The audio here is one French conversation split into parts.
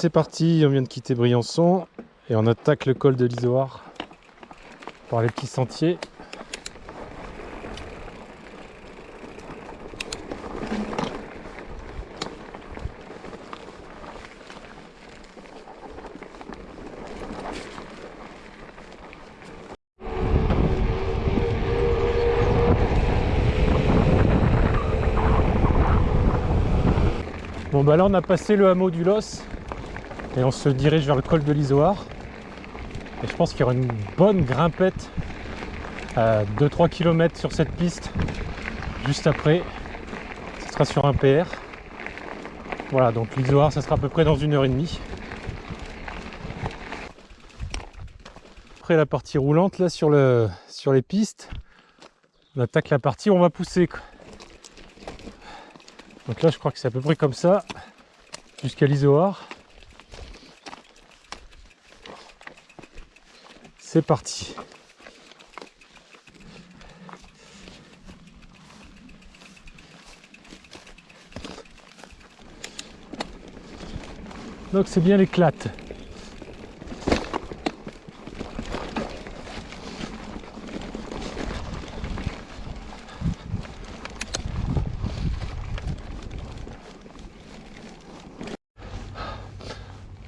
c'est parti, on vient de quitter Briançon et on attaque le col de l'Isoire par les petits sentiers. Bon bah là on a passé le hameau du Los et on se dirige vers le col de l'Isoire. Et je pense qu'il y aura une bonne grimpette à 2-3 km sur cette piste juste après. Ce sera sur un PR. Voilà donc l'Isoire ça sera à peu près dans une heure et demie. Après la partie roulante là sur les pistes, on attaque la partie où on va pousser. Donc là, je crois que c'est à peu près comme ça, jusqu'à l'Isoar. C'est parti. Donc c'est bien l'éclate.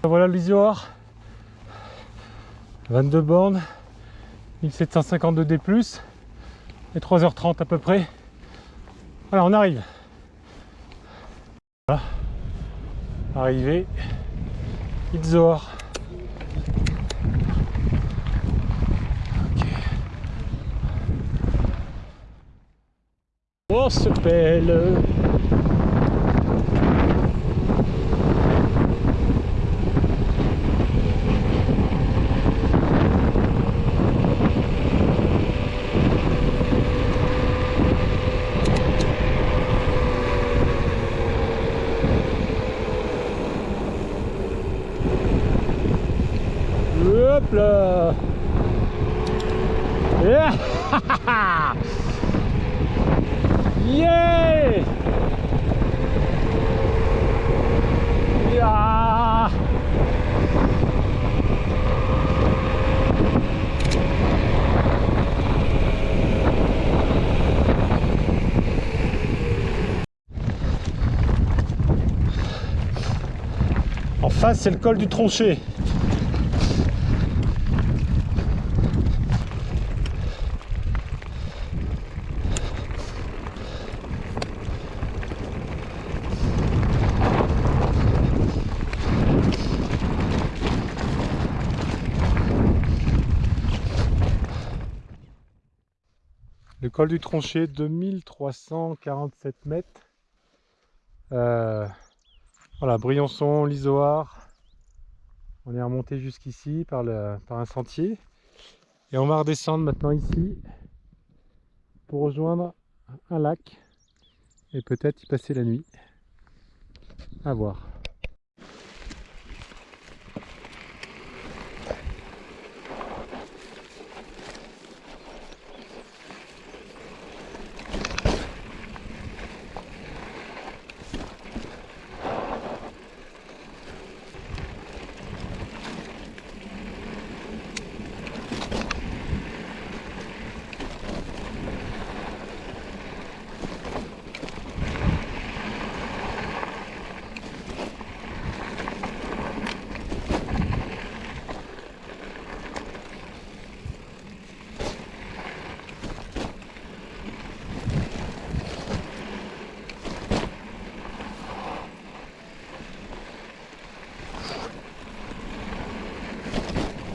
Voilà l'Isoar. 22 bornes, 1752 D+, et 3h30 à peu près. Voilà, on arrive. Voilà. Arrivé. Izoar. Ok. On se pèle. Hop là Yeah En face, c'est le col du Tronchet. Col du Tronchet, 2347 mètres. Euh, voilà, Briançon, l'Isoar. On est remonté jusqu'ici par, par un sentier. Et on va redescendre maintenant ici pour rejoindre un lac et peut-être y passer la nuit. À voir.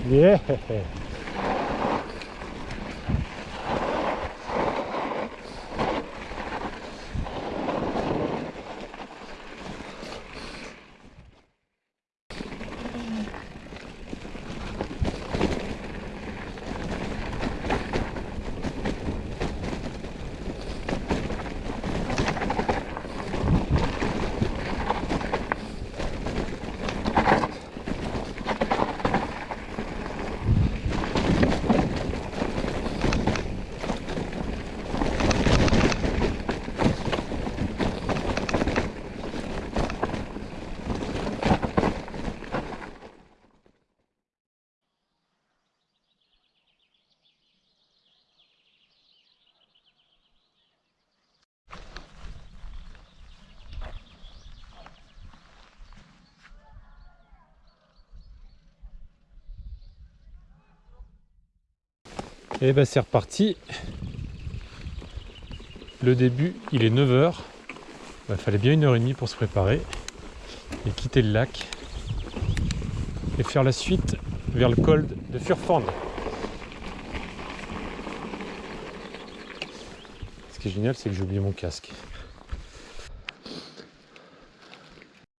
Yeah. Et ben c'est reparti. Le début, il est 9h. Il fallait bien une heure et demie pour se préparer et quitter le lac et faire la suite vers le col de Furfand. Ce qui est génial, c'est que j'ai oublié mon casque.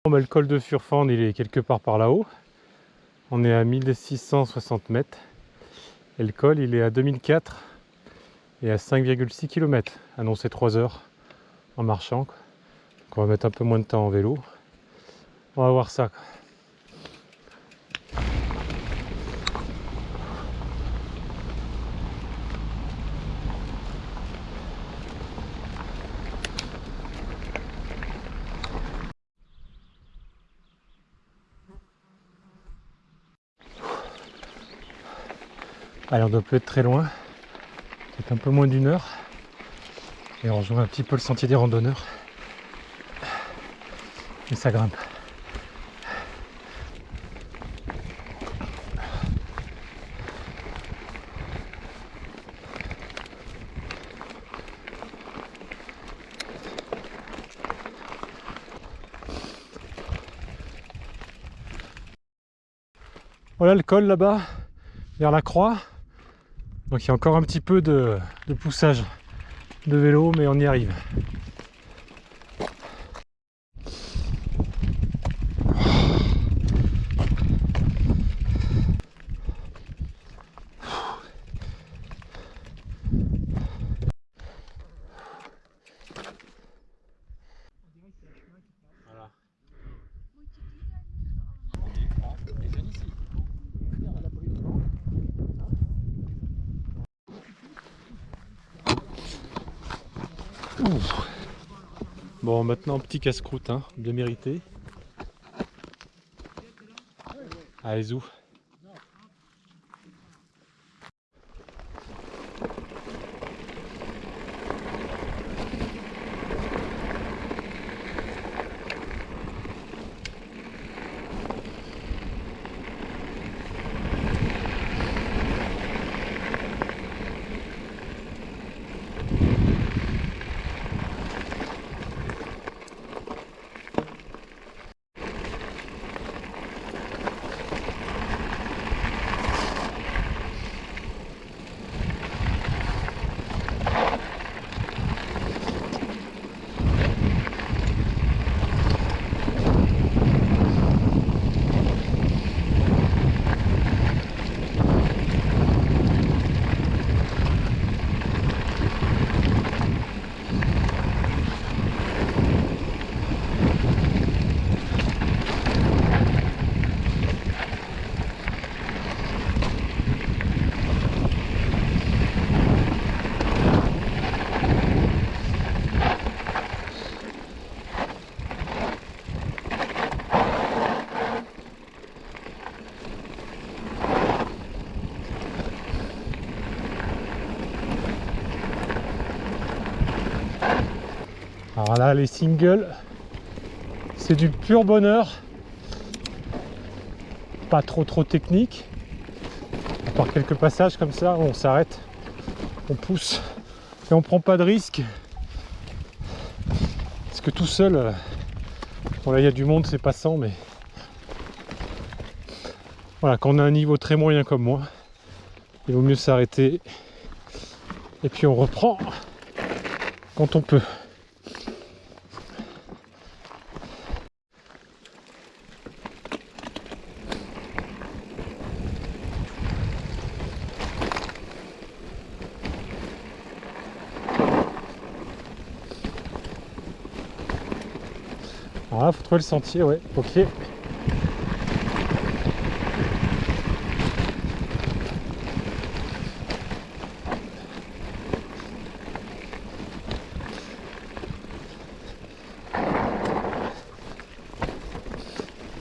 le col de Furfand, il est quelque part par là-haut. On est à 1660 mètres. Et le col, il est à 2004 et à 5,6 km. Annoncé 3 heures en marchant. on va mettre un peu moins de temps en vélo. On va voir ça. Allez, on doit plus être très loin. C'est un peu moins d'une heure. Et on rejoint un petit peu le sentier des randonneurs. Et ça grimpe. Voilà le col là-bas, vers la croix. Donc il y a encore un petit peu de, poussage de vélo, mais on y arrive. Bon, maintenant, petit casse-croûte, hein, bien mérité. Allez, zou. Les singles, c'est du pur bonheur. Pas trop trop technique. À part quelques passages comme ça, on s'arrête, on pousse et on prend pas de risque. Parce que tout seul, euh, bon là il y a du monde, c'est passant, mais voilà, quand on a un niveau très moyen comme moi, il vaut mieux s'arrêter. Et puis on reprend quand on peut. Alors là, faut trouver le sentier, ouais, ok.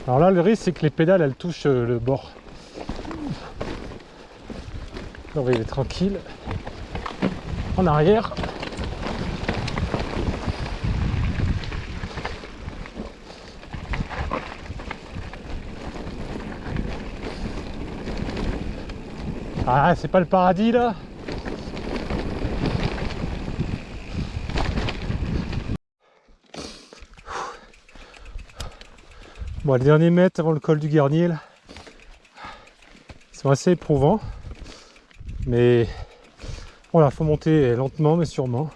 Alors là, le risque, c'est que les pédales, elles touchent euh, le bord. On va y aller tranquille. En arrière. Ah, c'est pas le paradis là Bon, les derniers mètres avant le col du Garnier, là, sont assez éprouvants. Mais voilà, faut monter lentement, mais sûrement.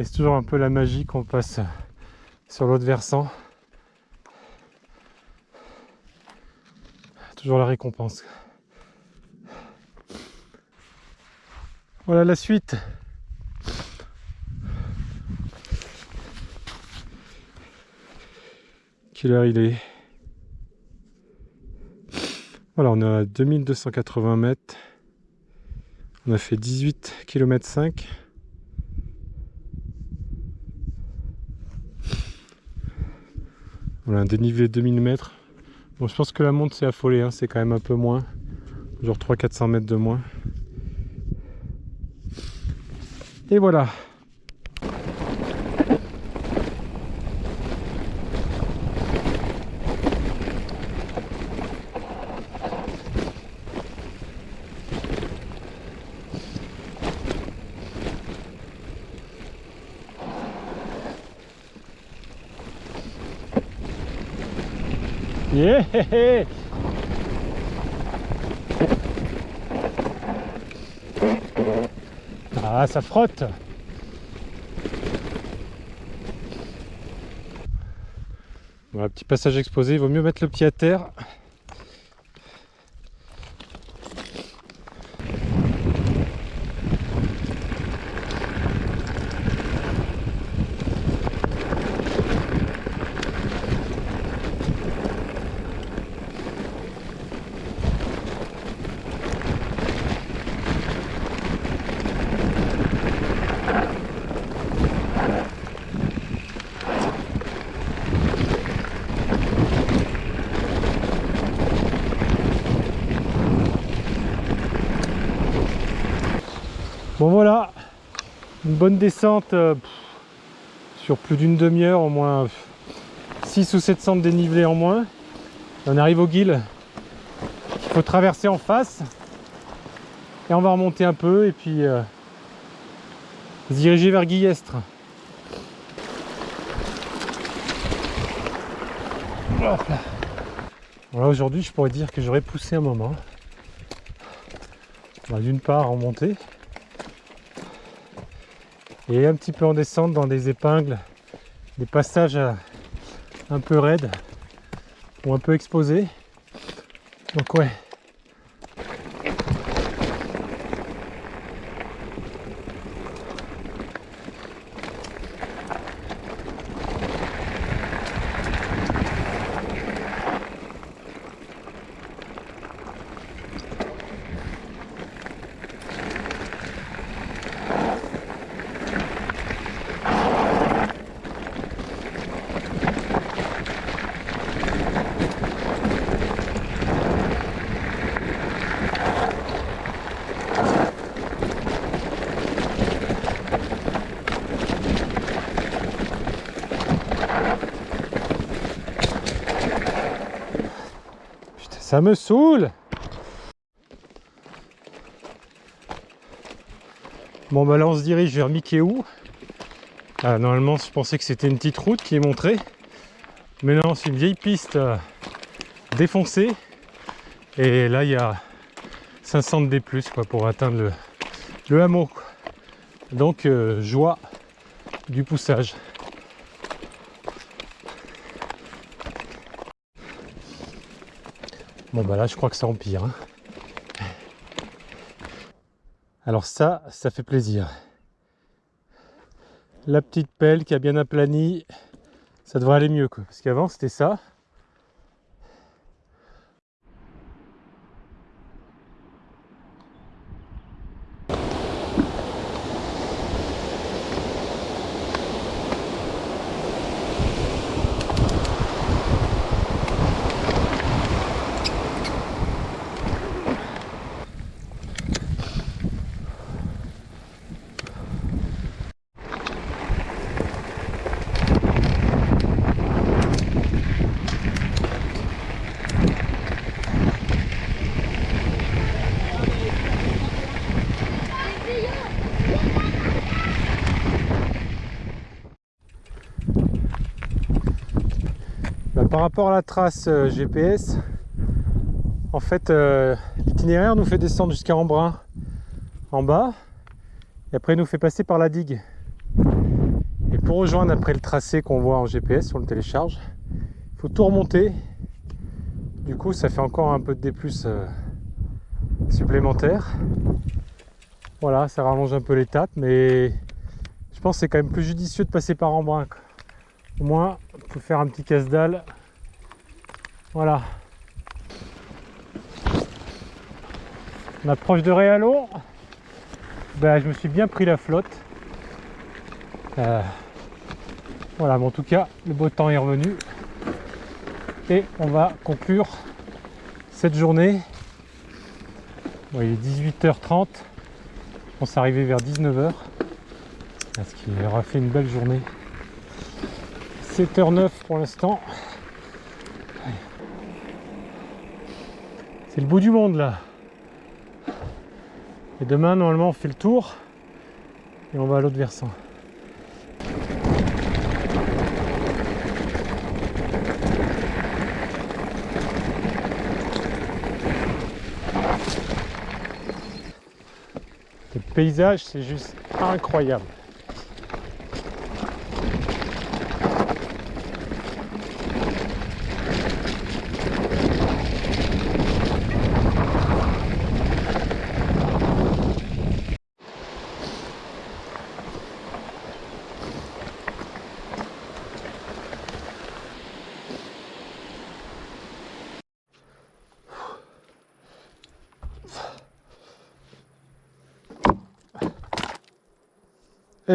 Et c'est toujours un peu la magie qu'on passe sur l'autre versant. Toujours la récompense. Voilà la suite. Quelle heure il est? Voilà, on à 2280 mètres. On a fait 18 km 5. Voilà, un dénivelé de 2000 mètres. Bon, je pense que la monte s'est affolée, hein. c'est quand même un peu moins. Genre 300-400 mètres de moins. Et voilà. Ah, ça frotte Voilà, petit passage exposé, il vaut mieux mettre le pied à terre. Bon voilà, bonne descente euh, sur plus d'une demi-heure, au moins 6 ou 700 de dénivelé en moins. On arrive au guil il faut traverser en face et on va remonter un peu et puis euh, se diriger vers Guillestre. Voilà, aujourd'hui je pourrais dire que j'aurais poussé un moment. D'une part en et un petit peu en descente dans des épingles, des passages un peu raides ou un peu exposés. Donc ouais, Ça me saoule Bon bah là on se dirige vers Mikéou. Ah, normalement je pensais que c'était une petite route qui est montrée. Mais non c'est une vieille piste euh, défoncée. Et là il y a 500 de D+, quoi, pour atteindre le, hameau. Donc euh, joie du poussage. Bon bah là je crois que ça empire. Hein. Alors ça, ça fait plaisir. La petite pelle qui a bien aplani, ça devrait aller mieux quoi. Parce qu'avant c'était ça. Par rapport à la trace euh, GPS, en fait, euh, l'itinéraire nous fait descendre jusqu'à Embrun en bas, et après nous fait passer par la digue. Et pour rejoindre après le tracé qu'on voit en GPS, on le télécharge, il faut tout remonter. Du coup, ça fait encore un peu de D+, euh, supplémentaire. Voilà, ça rallonge un peu l'étape, mais je pense que c'est quand même plus judicieux de passer par Embrun. Au moins, on peut faire un petit casse-dalle. Voilà. On approche de Réalo. Ben, je me suis bien pris la flotte. Euh, voilà, mais en tout cas, le beau temps est revenu. Et on va conclure cette journée. Il est 18h30. On s'est arrivé vers 19h. Ce qui aura fait une belle journée. 7h09 pour l'instant. C'est le bout du monde là. Et demain, normalement, on fait le tour et on va à l'autre versant. Le paysage, c'est juste incroyable.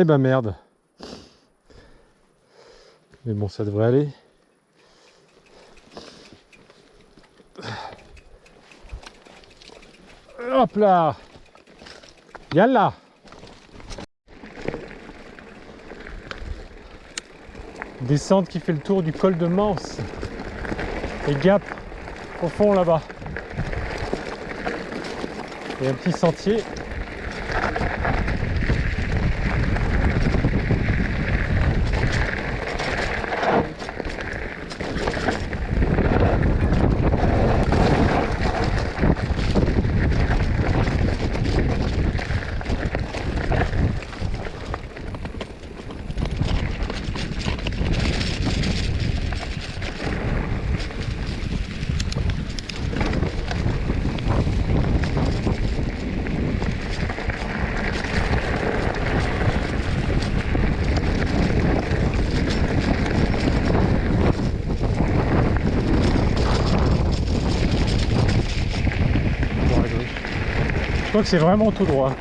Eh ben merde. Mais bon, ça devrait aller. Hop là Yalla Descente qui fait le tour du col de Manse. Et Gap au fond là-bas. Et un petit sentier Je que c'est vraiment tout droit.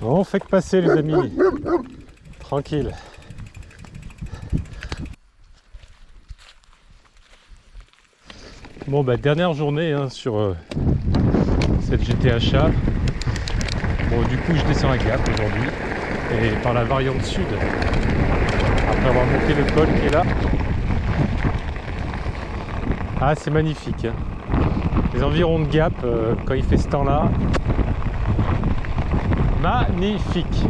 Bon, fait que passer les amis. Tranquille. Bon bah dernière journée hein, sur euh, cette GTHA. Bon du coup je descends à Gap aujourd'hui et par la variante sud après avoir monté le col qui est là ah, c'est magnifique. Les environs de Gap, euh, quand il fait ce temps-là, magnifique.